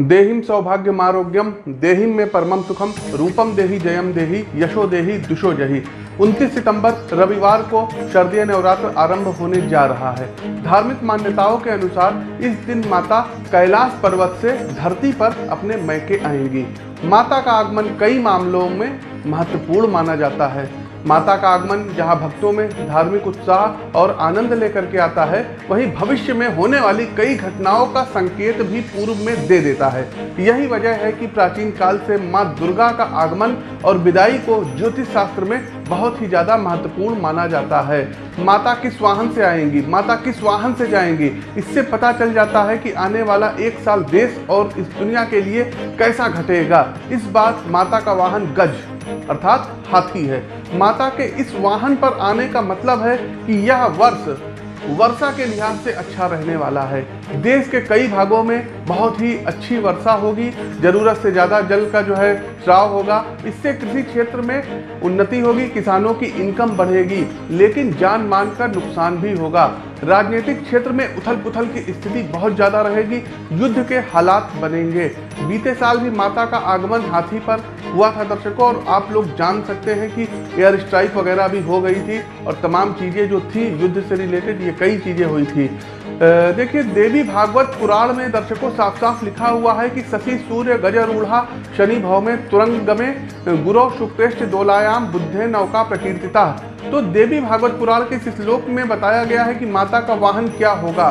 देहिम सौभाग्यमारोग्यम देहिम में परमम सुखम रूपम देही जयम देही, यशो देही, दुशो जही। 29 सितंबर, रविवार को शरदीय नवरात्र आरंभ होने जा रहा है। धार्मिक मान्यताओं के अनुसार इस दिन माता कैलाश पर्वत से धरती पर अपने मैके आएँगी। माता का आगमन कई मामलों में महत्वपूर्ण माना जाता है। माता का आगमन जहाँ भक्तों में धार्मिक उत्साह और आनंद लेकर के आता है, वहीं भविष्य में होने वाली कई घटनाओं का संकेत भी पूर्व में दे देता है। यही वजह है कि प्राचीन काल से माँ दुर्गा का आगमन और विदाई को ज्योतिष शास्त्र में बहुत ही ज़्यादा महत्वपूर्ण माना जाता है। माता किस वाहन से आएँगी? माता किस वाहन से जाएँगी? इससे पता चल जाता है कि आने वाला एक साल देश और इस दुनिया के लिए कैसा घटेगा। इस बार माता का वाहन गज, अर्थात हाथी है। माता के इस वाहन पर आने का मतलब है कि यह वर्ष वर्षा के लिहाज से अच्छा रहने वाला है। देश के कई भागों में बहुत ही अच्छी वर्षा होगी। ज़रूरत से ज़्यादा जल का जो है श्राव होगा। इससे कृषि क्षेत्र में उन्नति होगी, किसानों की इनकम बढ़ेगी, लेकिन जान मान का नुकसान भी होगा। राजनीतिक क्षेत्र में उथल पुथल की स्थिति बहुत ज़्यादा रहेगी। युद्ध के हालात बनेंगे। बीते साल भी माता का आगमन हाथी पर हुआ था। दर्शकों, और आप लोग जान सकते हैं कि एयर स्ट्राइक वगैरह भी हो गई थी, और तमाम चीज़ें जो थी, युद्ध से रिलेटेड ये कई चीज़ें हुई थी। देखिए, देवी भागवत पुराण में दर्शकों साफ़ साफ़ लिखा हुआ है कि शशि, सूर्य, गजरूढ़ा, शनि भव में तुरंग में गुरु शुक्रेष्ट दोलायाम, बुद्धे, नौका, प्रकीर्तिता। तो देवी भागवत पुराण के इस श्लोक में बताया गया है कि माता का वाहन क्या होगा।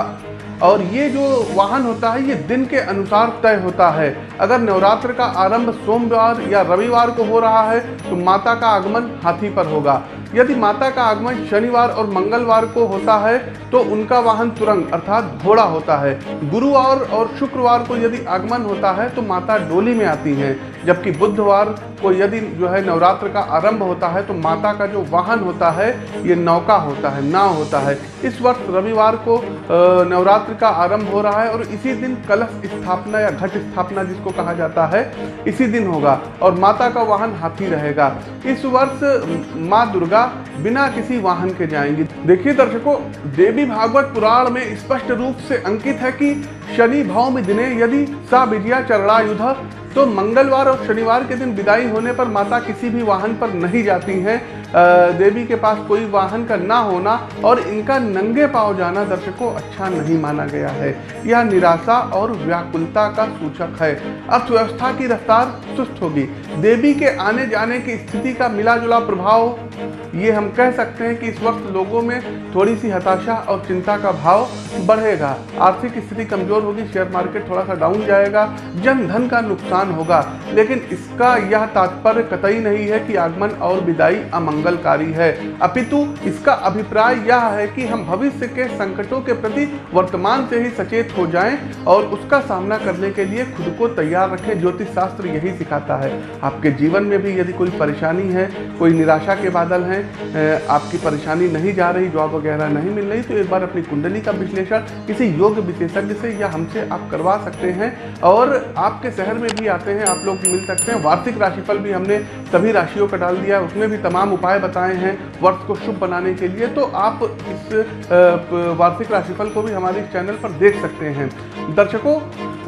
और ये जो वाहन होता है, ये दिन के अनुसार तय होता है। अगर नवरात्र का आरंभ सोमवार या रविवार को हो रहा है तो माता का आगमन हाथी पर होगा। यदि माता का आगमन शनिवार और मंगलवार को होता है तो उनका वाहन तुरंग अर्थात घोड़ा होता है। गुरुवार और शुक्रवार को यदि आगमन होता है तो माता डोली में आती हैं। जबकि बुधवार को यदि जो है नवरात्र का आरंभ होता है तो माता का जो वाहन होता है, ये नौका होता है, नाव होता है। इस वर्ष रविवार को नवरात्र का आरंभ हो रहा है और इसी दिन कलश स्थापना या घट स्थापना जिसको कहा जाता है, इसी दिन होगा और माता का वाहन हाथी रहेगा। इस वर्ष माँ दुर्गा बिना किसी वाहन के जाएँगी। देखिए दर्शकों, देवी भागवत पुराण में स्पष्ट रूप से अंकित है कि शनि भौम दिने यदि सा विजया चरणायुध तो मंगलवार और शनिवार के दिन विदाई होने पर माता किसी भी वाहन पर नहीं जाती हैं। देवी के पास कोई वाहन का ना होना और इनका नंगे पाव जाना दर्शकों अच्छा नहीं माना गया है। यह निराशा और व्याकुलता का सूचक है। अर्थव्यवस्था की रफ्तार सुस्त होगी। देवी के आने जाने की स्थिति का मिला जुला प्रभाव ये हम कह सकते हैं कि इस वक्त लोगों में थोड़ी सी हताशा और चिंता का भाव बढ़ेगा। आर्थिक स्थिति कमज़ोर होगी शेयर मार्केट थोड़ा सा डाउन जाएगा जन धन का नुकसान होगा। लेकिन इसका यह तात्पर्य कतई नहीं है कि आगमन और विदाई अमंगलकारी है। अपितु इसका अभिप्राय यह है कि हम भविष्य के संकटों के प्रति वर्तमान से ही सचेत हो जाएँ और उसका सामना करने के लिए खुद को तैयार रखें ज्योतिष शास्त्र यही सिखाता है। आपके जीवन में भी यदि कोई परेशानी है, कोई निराशा के बादल हैं आपकी परेशानी नहीं जा रही जॉब वगैरह नहीं मिल रही तो एक बार अपनी कुंडली का विश्लेषण किसी योग विशेषज्ञ से या हमसे आप करवा सकते हैं। और आपके शहर में भी आते हैं, आप लोग मिल सकते हैं। वार्षिक राशिफल भी हमने सभी राशियों का डाल दिया, उसमें भी तमाम उपाय बताए हैं वर्ष को शुभ बनाने के लिए। तो आप इस वार्षिक राशिफल को भी हमारे इस चैनल पर देख सकते हैं। दर्शकों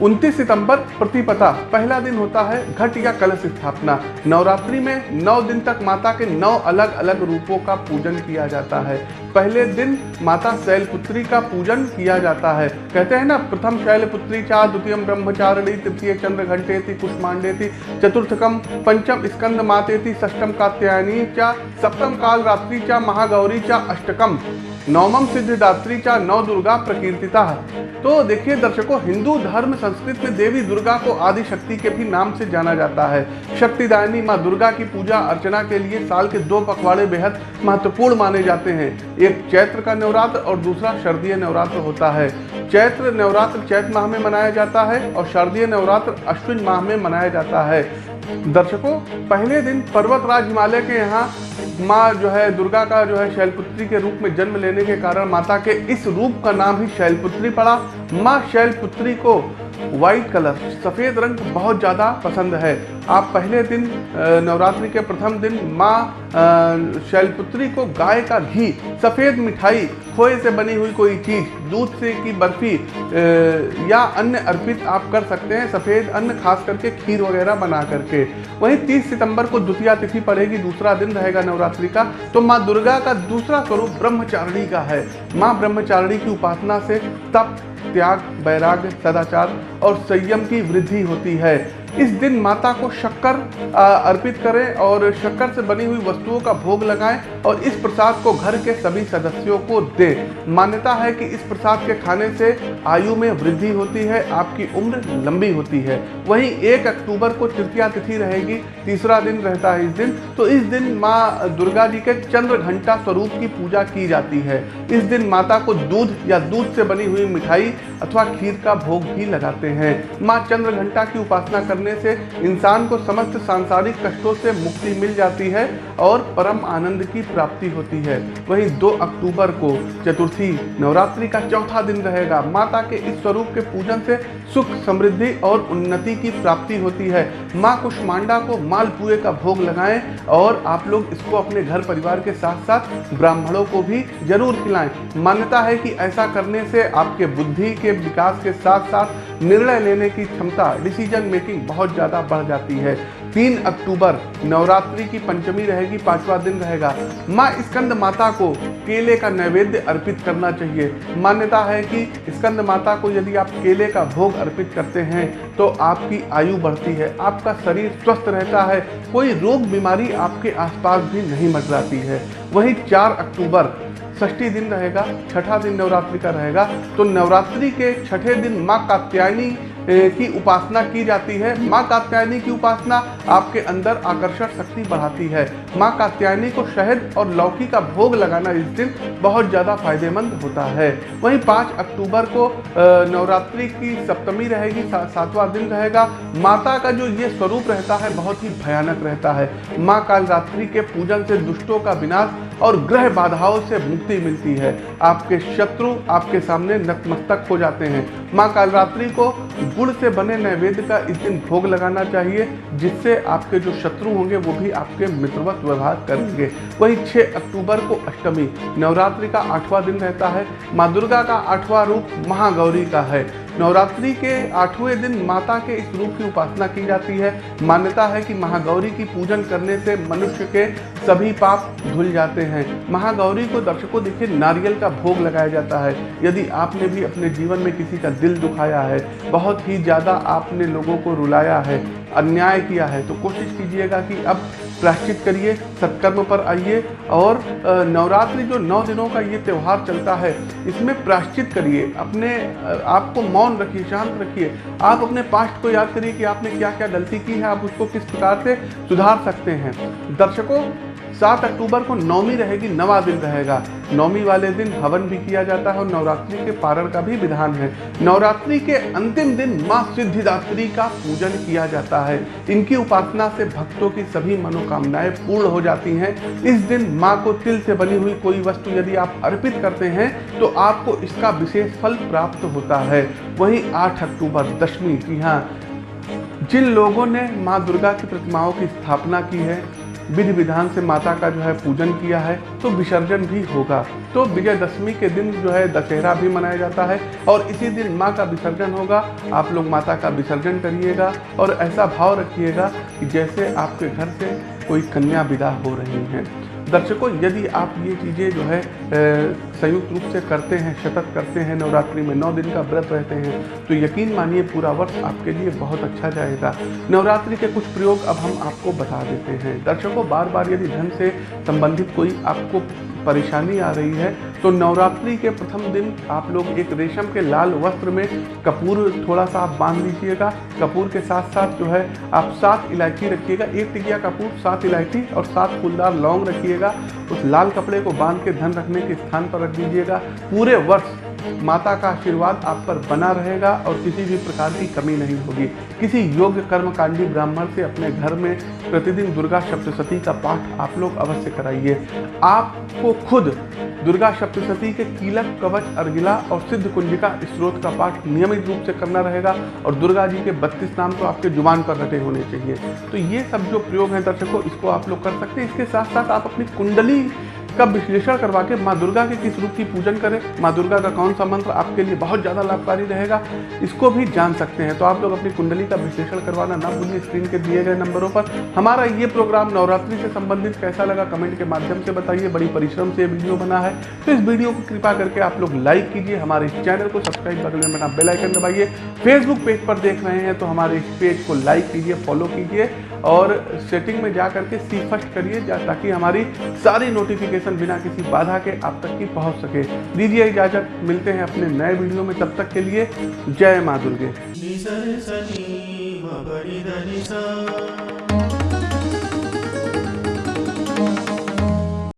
29 सितंबर प्रतिपता पहला दिन होता है घट या कलश स्थापना। नवरात्रि में नौ दिन तक माता के नौ अलग अलग रूपों का पूजन किया जाता है। पहले दिन माता शैलपुत्री का पूजन किया जाता है। कहते हैं ना, प्रथम शैलपुत्री चा, द्वितीय ब्रह्मचारिणी, तृतीय चंद्र घंटे थी कुष्मांडे थी चतुर्थकम, पंचम स्कंद माते थी षष्टम कात्यायनी चा, सप्तम काल रात्रि चा, महागौरी चा, अष्टकम। नवमम सिद्धिदात्री नव दुर्गा प्रकीर्तिता तो देखिए दर्शकों, हिंदू धर्म, संस्कृत में देवी दुर्गा को आदि शक्ति के भी नाम से जाना जाता है। शक्तिदायनी माँ दुर्गा की पूजा अर्चना के लिए साल के दो पखवाड़े बेहद महत्वपूर्ण माने जाते हैं। एक चैत्र का नवरात्र और दूसरा शरदीय नवरात्र होता है। चैत्र नवरात्र चैत्र माह में मनाया जाता है और शारदीय नवरात्र अश्विन माह में मनाया जाता है। दर्शकों, पहले दिन पर्वतराज हिमालय के यहाँ माँ जो है दुर्गा का जो है शैलपुत्री के रूप में जन्म लेने के कारण माता के इस रूप का नाम ही शैलपुत्री पड़ा। माँ शैलपुत्री को व्हाइट कलर सफ़ेद रंग बहुत ज़्यादा पसंद है। आप पहले दिन नवरात्रि के प्रथम दिन माँ शैलपुत्री को गाय का घी, सफ़ेद मिठाई, खोए से बनी हुई कोई चीज़ दूध से की बर्फ़ी या अन्य अर्पित आप कर सकते हैं, सफ़ेद अन्न, खास करके खीर वगैरह बना करके। वहीं 30 सितंबर को द्वितीय तिथि पड़ेगी, दूसरा दिन रहेगा नवरात्रि का। तो माँ दुर्गा का दूसरा स्वरूप ब्रह्मचारिणी का है। माँ ब्रह्मचारिणी की उपासना से तप, त्याग बैराग्य सदाचार और संयम की वृद्धि होती है। इस दिन माता को शक्कर अर्पित करें और शक्कर से बनी हुई वस्तुओं का भोग लगाएँ और इस प्रसाद को घर के सभी सदस्यों को दें। मान्यता है कि इस प्रसाद के खाने से आयु में वृद्धि होती है, आपकी उम्र लंबी होती है। वहीं एक अक्टूबर को तृतीया तिथि रहेगी, तीसरा दिन रहता है इस दिन। तो इस दिन माँ दुर्गा जी के चंद्र घंटा स्वरूप की पूजा की जाती है। इस दिन माता को दूध या दूध से बनी हुई मिठाई अथवा खीर का भोग भी लगाते हैं। माँ चंद्र घंटा की उपासना करने से इंसान को समस्त सांसारिक कष्टों से मुक्ति मिल जाती है और परम आनंद की प्राप्ति होती है। वहीं 2 अक्टूबर को चतुर्थी नवरात्रि का चौथा दिन रहेगा। माता के इस स्वरूप के पूजन से सुख, समृद्धि और उन्नति की प्राप्ति होती है। माँ कुष्मांडा को मालपुए का भोग लगाएँ और आप लोग इसको अपने घर परिवार के साथ साथ ब्राह्मणों को भी ज़रूर खिलाएँ। मान्यता है कि ऐसा करने से आपके बुद्धि के विकास के साथ साथ निर्णय लेने की क्षमता डिसीज़न मेकिंग बहुत ज़्यादा बढ़ जाती है। तीन अक्टूबर, नवरात्रि की पंचमी रहेगी, पांचवा दिन रहेगा। माँ स्कंद माता को केले का नैवेद्य अर्पित करना चाहिए। मान्यता है कि स्कंद माता को यदि आप केले का भोग अर्पित करते हैं तो आपकी आयु बढ़ती है, आपका शरीर स्वस्थ रहता है, कोई रोग बीमारी आपके आसपास भी नहीं मंडराती है। वहीं चार अक्टूबर षष्ठी दिन रहेगा छठा दिन नवरात्रि का रहेगा। तो नवरात्रि के छठे दिन माँ कात्यायनी की उपासना की जाती है। माँ कात्यायनी की उपासना आपके अंदर आकर्षण शक्ति बढ़ाती है। माँ कात्यायनी को शहद और लौकी का भोग लगाना इस दिन बहुत ज़्यादा फ़ायदेमंद होता है। वहीं पाँच अक्टूबर को नवरात्रि की सप्तमी रहेगी सा, सातवां दिन रहेगा। माता का जो ये स्वरूप रहता है बहुत ही भयानक रहता है। माँ कालरात्रि के पूजन से दुष्टों का विनाश और ग्रह बाधाओं से मुक्ति मिलती है। आपके शत्रु आपके सामने नतमस्तक हो जाते हैं। माँ कालरात्रि को गुड़ से बने नैवेद्य का इस दिन भोग लगाना चाहिए, जिससे आपके जो शत्रु होंगे वो भी आपके मित्रवत व्यवहार करेंगे। वही 6 अक्टूबर को अष्टमी, नवरात्रि का आठवां दिन रहता है। माँ दुर्गा का आठवां रूप महागौरी का है। नवरात्रि के आठवें दिन माता के इस रूप की उपासना की जाती है। मान्यता है कि महागौरी की पूजन करने से मनुष्य के सभी पाप धुल जाते हैं। महागौरी को दर्शकों देखिए, नारियल का भोग लगाया जाता है। यदि आपने भी अपने जीवन में किसी का दिल दुखाया है, बहुत ही ज़्यादा आपने लोगों को रुलाया है, अन्याय किया है तो कोशिश कीजिएगा कि अब प्राश्चित करिए, सत्कर्म पर आइए और नवरात्रि जो नौ दिनों का ये त्यौहार चलता है, इसमें प्रायश्चित करिए, अपने आपको मौन रखिए, शांत रखिए। आप अपने पास्ट को याद करिए कि आपने क्या क्या गलती की है, आप उसको किस प्रकार से सुधार सकते हैं। दर्शकों सात अक्टूबर को नौमी रहेगी, नवा दिन रहेगा। नौमी वाले दिन हवन भी किया जाता है और नवरात्रि के पारण का भी विधान है। नवरात्रि के अंतिम दिन माँ सिद्धिदात्री का पूजन किया जाता है। इनकी उपासना से भक्तों की सभी मनोकामनाएँ पूर्ण हो जाती हैं। इस दिन माँ को तिल से बनी हुई कोई वस्तु यदि आप अर्पित करते हैं तो आपको इसका विशेष फल प्राप्त होता है। वहीं आठ अक्टूबर, दशमी जी हाँ। जिन लोगों ने माँ दुर्गा की प्रतिमाओं की स्थापना की है विधि विधान से माता का जो है पूजन किया है तो विसर्जन भी होगा। तो विजयदशमी के दिन जो है दशहरा भी मनाया जाता है और इसी दिन माँ का विसर्जन होगा। आप लोग माता का विसर्जन करिएगा और ऐसा भाव रखिएगा कि जैसे आपके घर से कोई कन्या विदा हो रही हैं। दर्शकों, यदि आप ये चीज़ें जो है संयुक्त रूप से करते हैं शतक करते हैं, नवरात्रि में नौ दिन का व्रत रहते हैं तो यकीन मानिए पूरा वर्ष आपके लिए बहुत अच्छा जाएगा। नवरात्रि के कुछ प्रयोग अब हम आपको बता देते हैं। दर्शकों बार बार यदि धन से संबंधित कोई आपको परेशानी आ रही है। तो नवरात्रि के प्रथम दिन आप लोग एक रेशम के लाल वस्त्र में कपूर थोड़ा सा आप बाँध लीजिएगा। कपूर के साथ साथ जो है, आप सात इलायची रखिएगा। एक टिकिया कपूर, सात इलायची और सात फूलदार लौंग रखिएगा। उस लाल कपड़े को बाँध के धन रखने के स्थान पर रख दीजिएगा। पूरे वर्ष माता का आशीर्वाद आप पर बना रहेगा और किसी भी प्रकार की कमी नहीं होगी। किसी योग्य कर्मकांडी ब्राह्मण से अपने घर में प्रतिदिन दुर्गा सप्तशती का पाठ आप लोग अवश्य कराइए। आपको खुद दुर्गा सप्तशती के कीलक कवच अर्गिला और सिद्ध कुंजिका स्रोत का पाठ नियमित रूप से करना रहेगा और दुर्गा जी के बत्तीस नाम तो आपके ज़ुबान पर रटे होने चाहिए। तो ये सब जो प्रयोग हैं दर्शकों, इसको आप लोग कर सकते हैं। इसके साथ साथ आप अपनी कुंडली का विश्लेषण करवा के माँ दुर्गा के किस रूप की पूजन करें? माँ दुर्गा का कौन सा मंत्र आपके लिए बहुत ज़्यादा लाभकारी रहेगा? इसको भी जान सकते हैं। तो आप लोग अपनी कुंडली का विश्लेषण करवाना ना भूलिए स्क्रीन के दिए गए नंबरों पर। हमारा ये प्रोग्राम नवरात्रि से संबंधित कैसा लगा कमेंट के माध्यम से बताइए। बड़ी परिश्रम से वीडियो बना है। तो इस वीडियो को कृपा करके आप लोग लाइक कीजिए। हमारे चैनल को सब्सक्राइब में बना बेलाइकन दबाइए। फेसबुक पेज पर देख रहे हैं तो हमारे इस पेज को लाइक कीजिए, फॉलो कीजिए और सेटिंग में जा करके सी फ़र्स्ट करिए ताकि हमारी सारी नोटिफिकेशन बिना किसी बाधा के आप तक की पहुँच सके। दीजिए इजाज़त, मिलते हैं अपने नए वीडियो में। तब तक के लिए जय माँ दुर्गे।